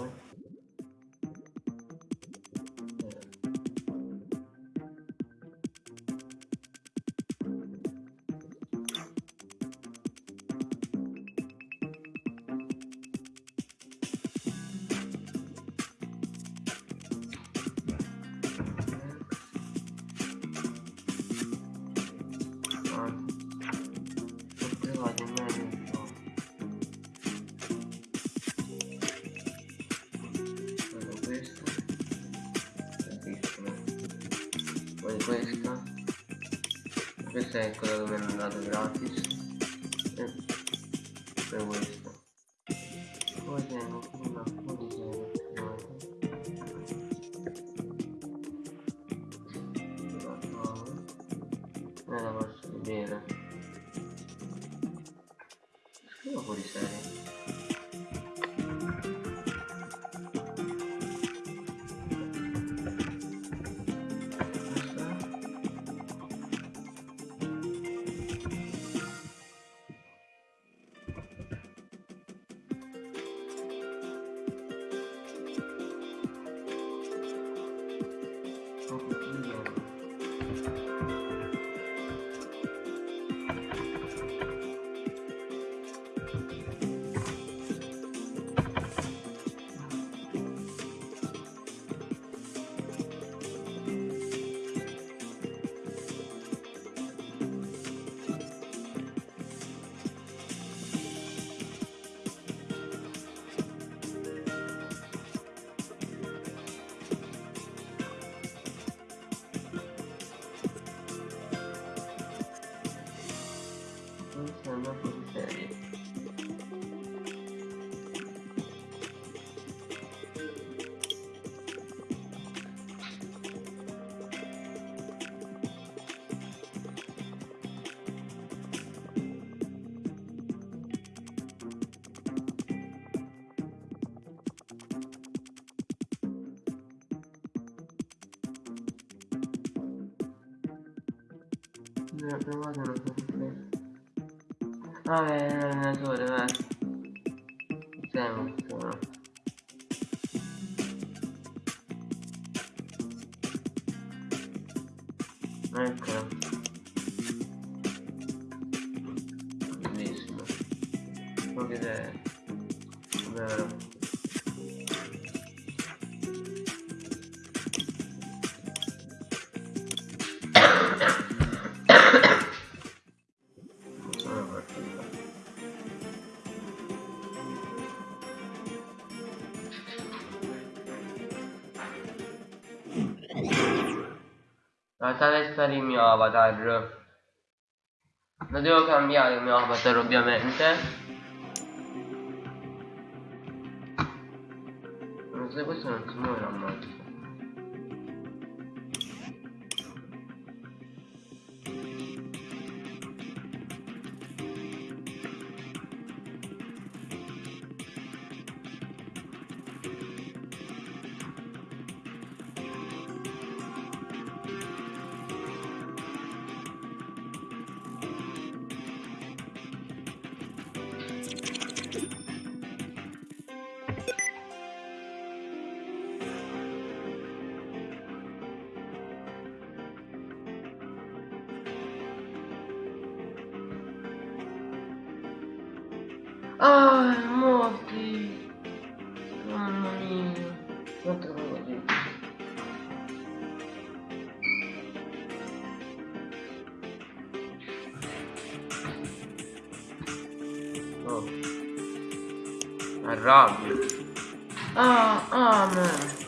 bom? Poi questa. Questa è quella dove mi hanno dato gratis e poi questa Ne ho provato una fuori Vabbè, è un allenatore, vai. Siamo, siamo. Eccola. Lasciate stare il mio avatar. Lo devo cambiare il mio avatar ovviamente. So questo non si muove ammazza. Ah, Arrabbio. Ah, ah,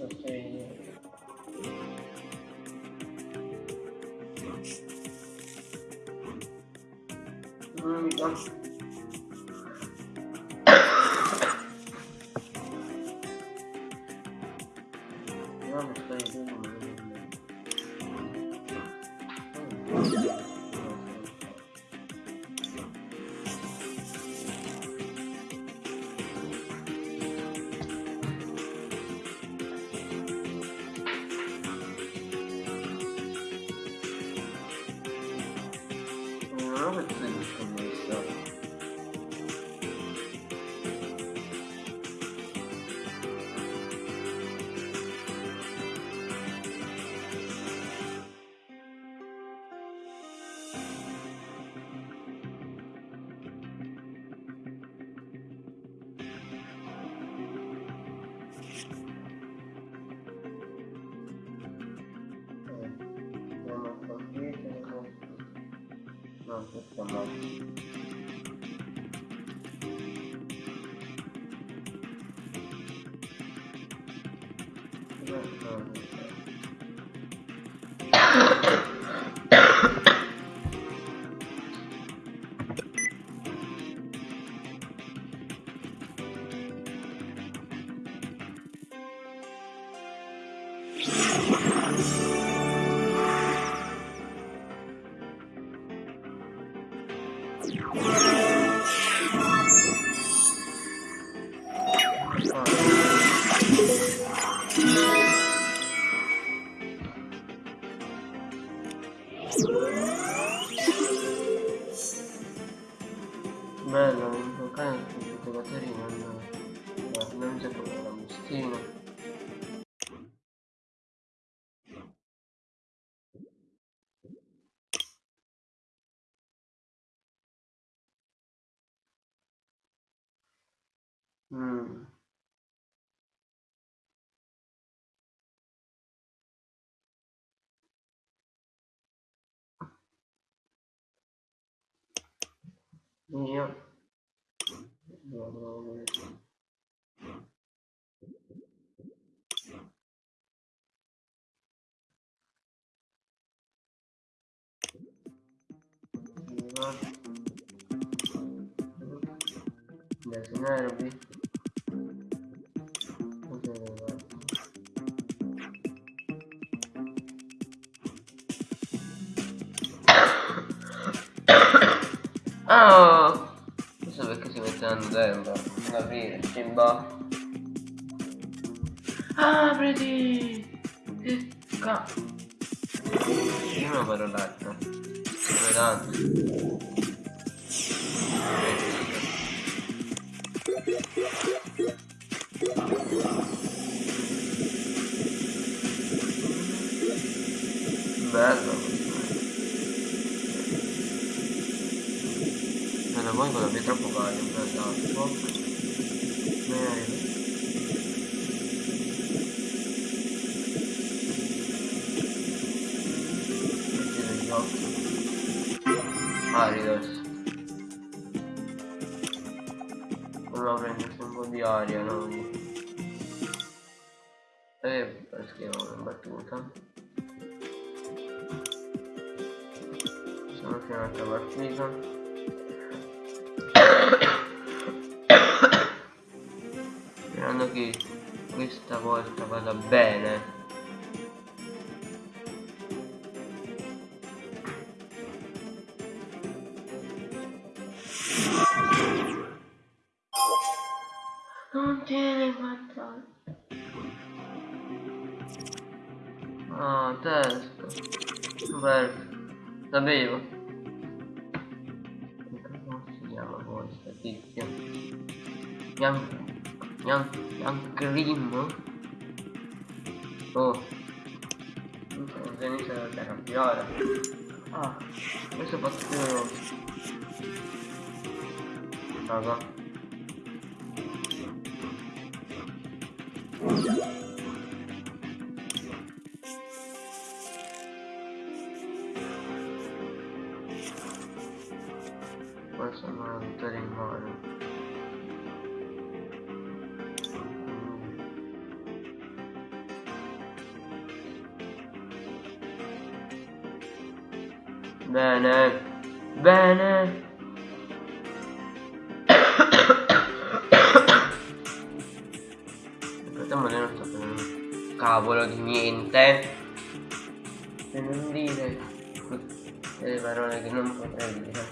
Okay. Mm, that's No, questo no. Bello, invocare i giocatori non, no, non proprio la bustina. Io dovrò vedere. Adesso nervi. Oh! Questo perché si metteranno dentro? Non aprire, Simba. Apriti! Ca... Una paroletta. Dove tanto? Bello Vedo poi con la pietra troppo caldo in realtà gli occhi Aridos Allora prendersi un po' di aria no? E perché ho una battuta. Sono fino all'altra partita che questa volta vada bene. Non tiene quanto Ah, testa. Perfetto Sapevo come si chiama questa tizia? Young, Young Grim? Oh, inizia da piora. Ah, questo fatto più Raga. Questo è vittoria in mano. Bene. Bene. Aspettiamo di non sta prendendo un cavolo di niente. Per non dire delle parole che non potrei dire.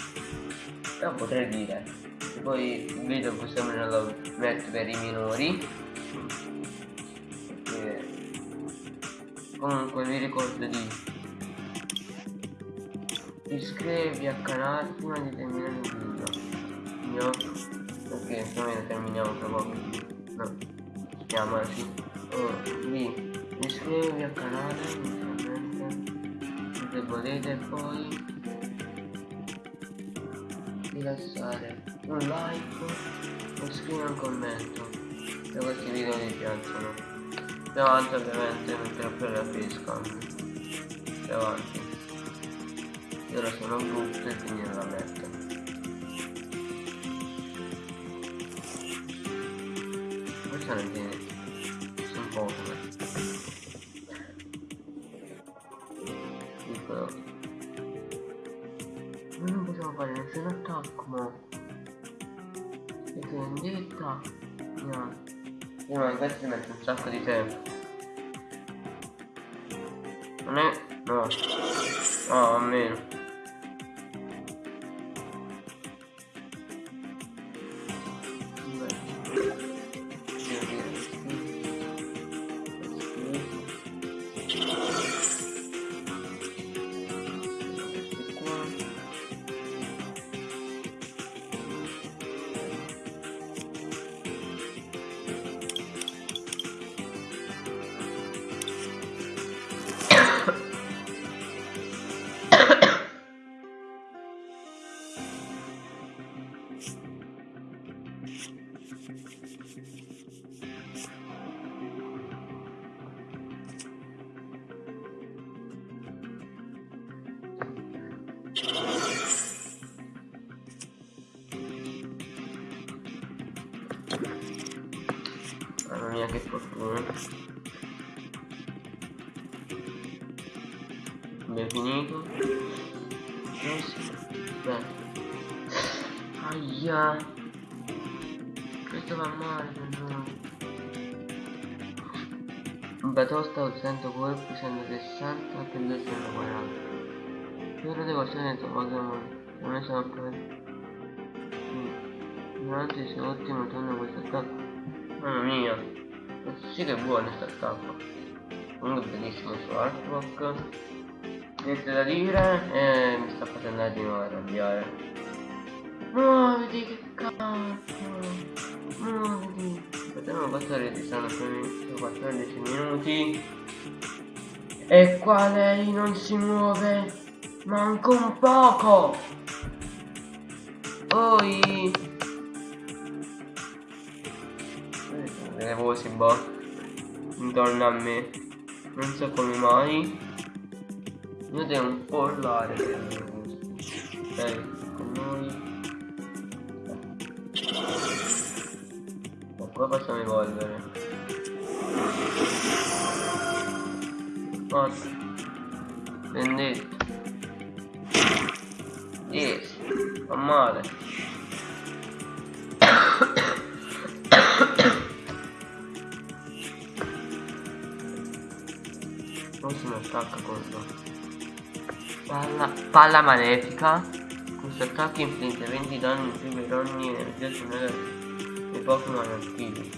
Non potrei dire. E poi il video possiamo me lo metto per i minori. Perché... Comunque vi ricordo di iscrivervi al canale prima di terminare il video. Ok più o meno terminiamo tra poco no chiamasi oh, di iscrivervi al canale se volete poi di lasciare un like o scrivere un commento se questi video vi piacciono. Più avanti ovviamente metterò per la pesca più avanti io ora sono brutto e quindi non la metto questa non tiene sono poco piccolo noi non possiamo fare nessun attacco mo. Perché in diretta no. Io ma questo ci mette un sacco di tempo. Non è no. No almeno Mamma mia che fortuna. Abbiamo finito. Beh. Aia. Questo va male batosta 100 colpi 160 che 240 Fiore di questione di Pokémon non è sempre Durante il suo ultimo turno questo attacco Mamma mia. Questo sì che è buono questo attacco Comunque bellissimo il suo Niente da dire e mi sta facendo di nuovo arrabbiare. Muoviti che cazzo. Muoviti. Potremmo passare di stanno per 14 minuti. E qua lei non si muove Manca un poco! Poi... Boh. Intorno a me. Non so come mai. Io devo un po' urlare per i miei gusti. Ok, con noi. E qua possiamo evolvere. Forza. Vendetta. Forse mi attacca contro palla, palla malefica questo attacco infligge 20 danni in più per ogni energia sonora dei Pokémon attivi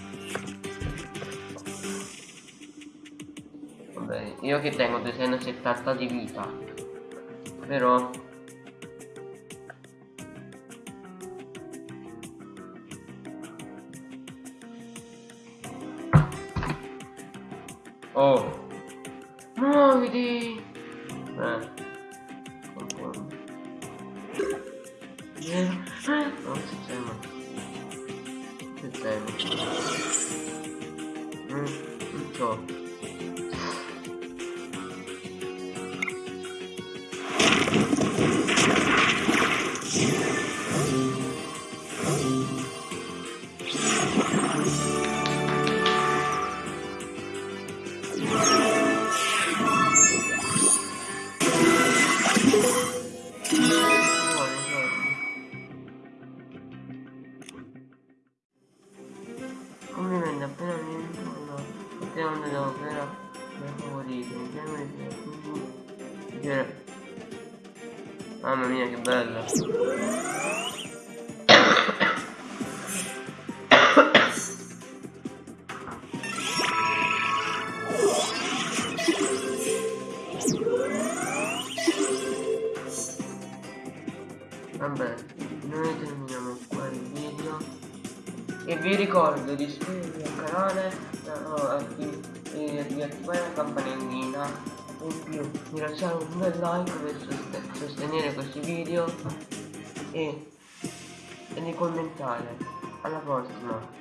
vabbè io che tengo 270 di vita però Oh. Muoviti. Eh. Non si ferma. Si ferma. Non so. Ricordo di iscrivervi al canale e di attivare la campanellina. In più di lasciare un bel like per soste sostenere questi video e, e di commentare. Alla prossima